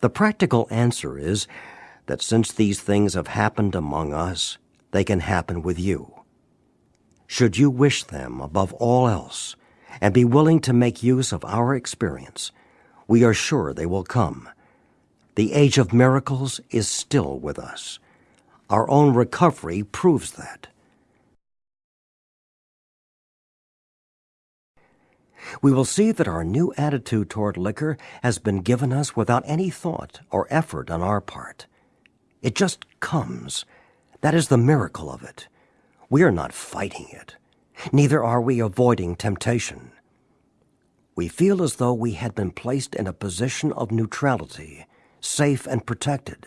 The practical answer is that since these things have happened among us, they can happen with you. Should you wish them above all else and be willing to make use of our experience, we are sure they will come. The age of miracles is still with us. Our own recovery proves that. We will see that our new attitude toward liquor has been given us without any thought or effort on our part. It just comes. That is the miracle of it. We are not fighting it. Neither are we avoiding temptation. We feel as though we had been placed in a position of neutrality, safe and protected,